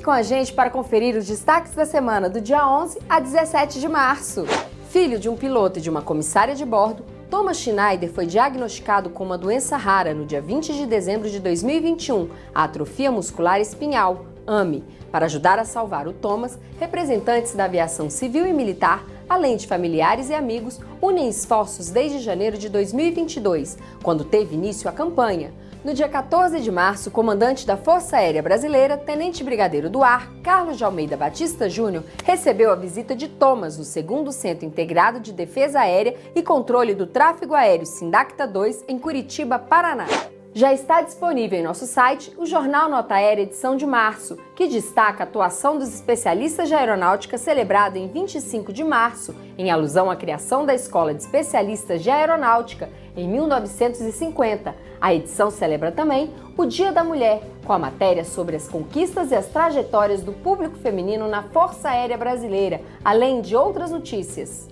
Fique com a gente para conferir os destaques da semana do dia 11 a 17 de março. Filho de um piloto e de uma comissária de bordo, Thomas Schneider foi diagnosticado com uma doença rara no dia 20 de dezembro de 2021, a atrofia muscular espinhal, AME. Para ajudar a salvar o Thomas, representantes da aviação civil e militar além de familiares e amigos, unem esforços desde janeiro de 2022, quando teve início a campanha. No dia 14 de março, o comandante da Força Aérea Brasileira, Tenente Brigadeiro do Ar, Carlos de Almeida Batista Júnior, recebeu a visita de Thomas no segundo Centro Integrado de Defesa Aérea e Controle do Tráfego Aéreo Sindacta 2, em Curitiba, Paraná. Já está disponível em nosso site o Jornal Nota Aérea edição de março, que destaca a atuação dos especialistas de aeronáutica celebrado em 25 de março, em alusão à criação da Escola de Especialistas de Aeronáutica em 1950. A edição celebra também o Dia da Mulher, com a matéria sobre as conquistas e as trajetórias do público feminino na Força Aérea Brasileira, além de outras notícias.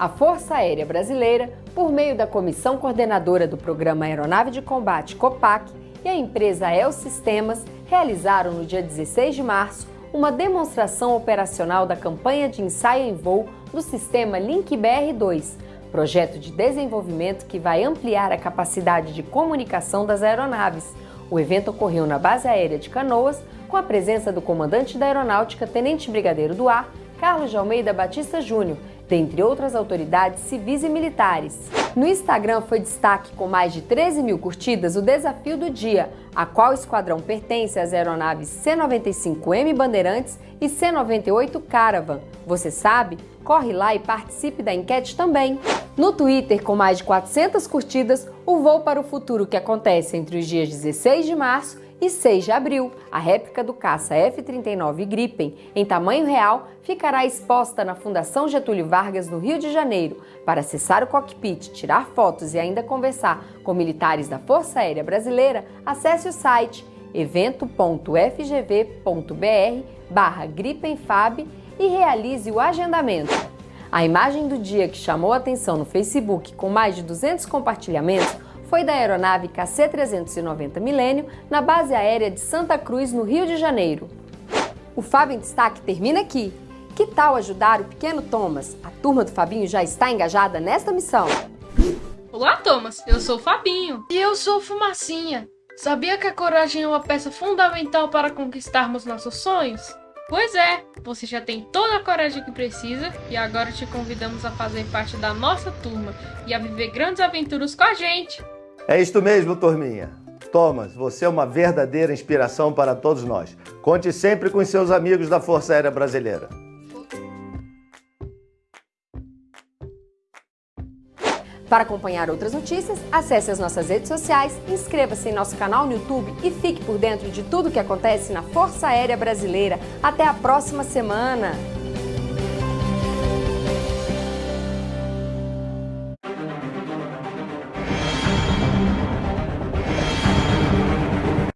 A Força Aérea Brasileira, por meio da Comissão Coordenadora do Programa Aeronave de Combate COPAC e a empresa El Sistemas, realizaram no dia 16 de março uma demonstração operacional da campanha de ensaio em voo do sistema Link BR-2, projeto de desenvolvimento que vai ampliar a capacidade de comunicação das aeronaves. O evento ocorreu na Base Aérea de Canoas, com a presença do comandante da Aeronáutica, Tenente Brigadeiro do Ar, Carlos de Almeida Batista Júnior, dentre outras autoridades civis e militares. No Instagram foi destaque com mais de 13 mil curtidas o Desafio do Dia, a qual esquadrão pertence às aeronaves C-95M Bandeirantes e C-98 Caravan. Você sabe? Corre lá e participe da enquete também. No Twitter, com mais de 400 curtidas, o Voo para o Futuro que acontece entre os dias 16 de março e 6 de abril, a réplica do caça F-39 Gripen, em tamanho real, ficará exposta na Fundação Getúlio Vargas, no Rio de Janeiro. Para acessar o cockpit, tirar fotos e ainda conversar com militares da Força Aérea Brasileira, acesse o site evento.fgv.br barra Gripenfab e realize o agendamento. A imagem do dia que chamou a atenção no Facebook, com mais de 200 compartilhamentos, foi da aeronave KC-390 Milênio na base aérea de Santa Cruz, no Rio de Janeiro. O Fábio em Destaque termina aqui. Que tal ajudar o pequeno Thomas? A turma do Fabinho já está engajada nesta missão. Olá, Thomas. Eu sou o Fabinho. E eu sou o Fumacinha. Sabia que a coragem é uma peça fundamental para conquistarmos nossos sonhos? Pois é, você já tem toda a coragem que precisa e agora te convidamos a fazer parte da nossa turma e a viver grandes aventuras com a gente. É isto mesmo, turminha. Thomas, você é uma verdadeira inspiração para todos nós. Conte sempre com seus amigos da Força Aérea Brasileira. Para acompanhar outras notícias, acesse as nossas redes sociais, inscreva-se em nosso canal no YouTube e fique por dentro de tudo o que acontece na Força Aérea Brasileira. Até a próxima semana!